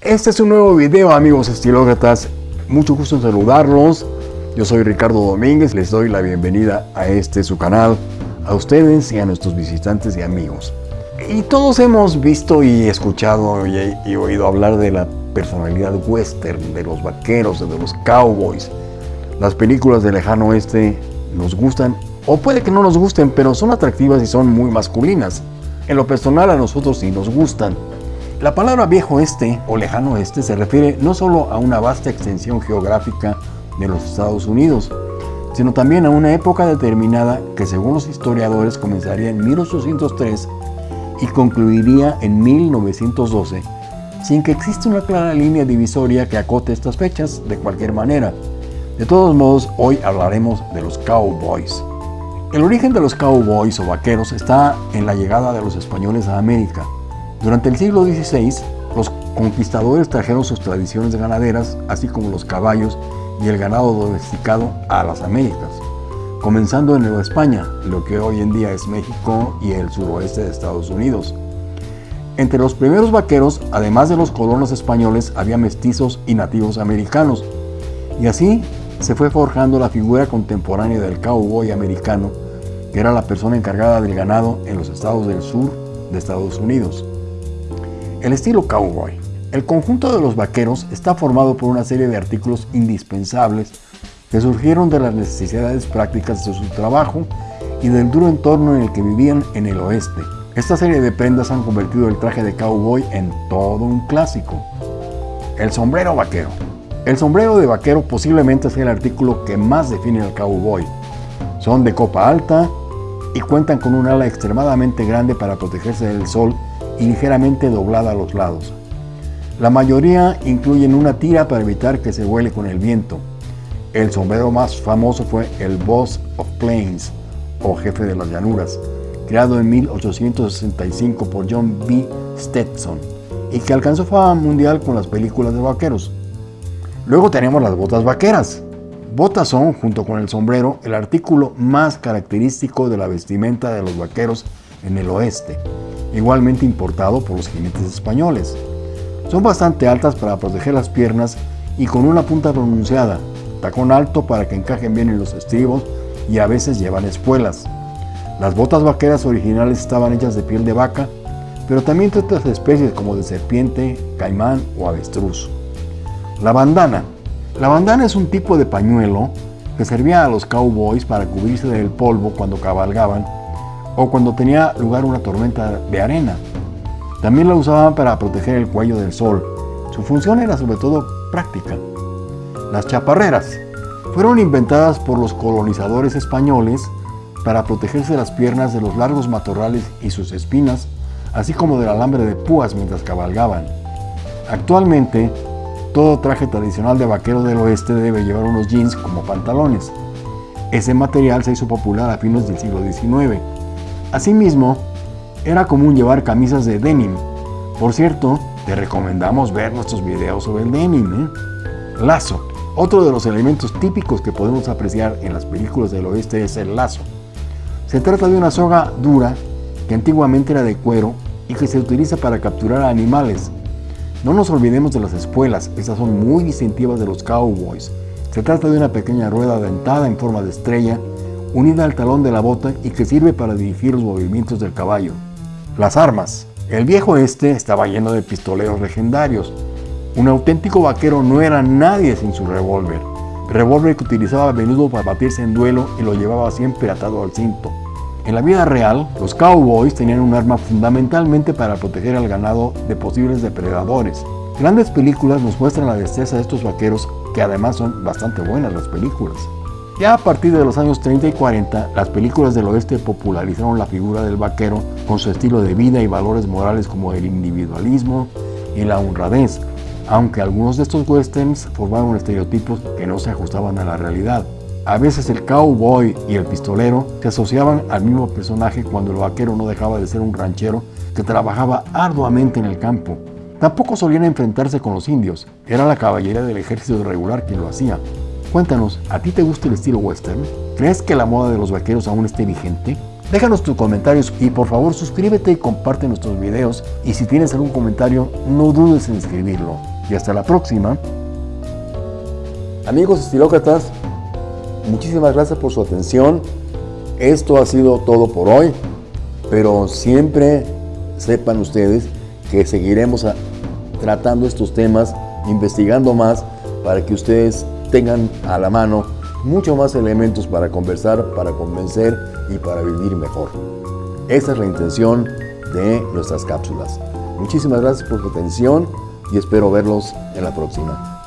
Este es un nuevo video amigos estilócratas, mucho gusto en saludarlos. Yo soy Ricardo Domínguez, les doy la bienvenida a este su canal, a ustedes y a nuestros visitantes y amigos. Y todos hemos visto y escuchado y, oído hablar de la personalidad western, de los vaqueros, de los cowboys. Las películas de lejano oeste nos gustan, o puede que no nos gusten, pero son atractivas y son muy masculinas. En lo personal a nosotros sí nos gustan. La palabra viejo este o lejano oeste se refiere no solo a una vasta extensión geográfica de los Estados Unidos, sino también a una época determinada que según los historiadores comenzaría en 1803 y concluiría en 1912, sin que exista una clara línea divisoria que acote estas fechas de cualquier manera. De todos modos, hoy hablaremos de los cowboys. El origen de los cowboys o vaqueros está en la llegada de los españoles a América. Durante el siglo XVI, los conquistadores trajeron sus tradiciones ganaderas, así como los caballos y el ganado domesticado a las Américas, comenzando en Nueva España, lo que hoy en día es México y el suroeste de Estados Unidos. Entre los primeros vaqueros, además de los colonos españoles, había mestizos y nativos americanos, y así se fue forjando la figura contemporánea del cowboy americano, que era la persona encargada del ganado en los estados del sur de Estados Unidos. El estilo cowboy. El conjunto de los vaqueros está formado por una serie de artículos indispensables que surgieron de las necesidades prácticas de su trabajo y del duro entorno en el que vivían en el oeste. Esta serie de prendas han convertido el traje de cowboy en todo un clásico. El sombrero vaquero. El sombrero de vaquero posiblemente sea el artículo que más define al cowboy. Son de copa alta y cuentan con un ala extremadamente grande para protegerse del sol y ligeramente doblada a los lados. La mayoría incluyen una tira para evitar que se vuele con el viento. El sombrero más famoso fue el Boss of Plains, o jefe de las llanuras, creado en 1865 por John B. Stetson, y que alcanzó fama mundial con las películas de vaqueros. Luego tenemos las botas vaqueras. Botas son, junto con el sombrero, el artículo más característico de la vestimenta de los vaqueros en el oeste, igualmente importado por los jinetes españoles. Son bastante altas para proteger las piernas y con una punta pronunciada, tacón alto para que encajen bien en los estribos y a veces llevan espuelas. Las botas vaqueras originales estaban hechas de piel de vaca, pero también de otras especies como de serpiente, caimán o avestruz. La bandana. La bandana es un tipo de pañuelo que servía a los cowboys para cubrirse del polvo cuando cabalgaban o cuando tenía lugar una tormenta de arena. También la usaban para proteger el cuello del sol. Su función era sobre todo práctica. Las chaparreras fueron inventadas por los colonizadores españoles para protegerse las piernas de los largos matorrales y sus espinas, así como del alambre de púas mientras cabalgaban. Actualmente, todo traje tradicional de vaquero del oeste debe llevar unos jeans como pantalones. Ese material se hizo popular a fines del siglo XIX. Asimismo, era común llevar camisas de denim. Por cierto, te recomendamos ver nuestros videos sobre el denim. ¿eh? Lazo. Otro de los elementos típicos que podemos apreciar en las películas del oeste es el lazo. Se trata de una soga dura que antiguamente era de cuero y que se utiliza para capturar animales, no nos olvidemos de las espuelas, estas son muy distintivas de los cowboys. Se trata de una pequeña rueda dentada en forma de estrella, unida al talón de la bota y que sirve para dirigir los movimientos del caballo. Las armas. El viejo este estaba lleno de pistoleros legendarios. Un auténtico vaquero no era nadie sin su revólver. Revólver que utilizaba a menudo para batirse en duelo y lo llevaba siempre atado al cinto. En la vida real, los cowboys tenían un arma fundamentalmente para proteger al ganado de posibles depredadores. Grandes películas nos muestran la destreza de estos vaqueros, que además son bastante buenas las películas. Ya a partir de los años 30 y 40, las películas del oeste popularizaron la figura del vaquero con su estilo de vida y valores morales como el individualismo y la honradez, aunque algunos de estos westerns formaron estereotipos que no se ajustaban a la realidad. A veces el cowboy y el pistolero se asociaban al mismo personaje cuando el vaquero no dejaba de ser un ranchero que trabajaba arduamente en el campo. Tampoco solían enfrentarse con los indios, era la caballería del ejército regular quien lo hacía. Cuéntanos, ¿a ti te gusta el estilo western? ¿Crees que la moda de los vaqueros aún esté vigente? Déjanos tus comentarios y por favor suscríbete y comparte nuestros videos. Y si tienes algún comentario, no dudes en escribirlo. Y hasta la próxima. Amigos estilócratas, muchísimas gracias por su atención. Esto ha sido todo por hoy, pero siempre sepan ustedes que seguiremos tratando estos temas, investigando más para que ustedes tengan a la mano mucho más elementos para conversar, para convencer y para vivir mejor. Esa es la intención de nuestras cápsulas. Muchísimas gracias por su atención y espero verlos en la próxima.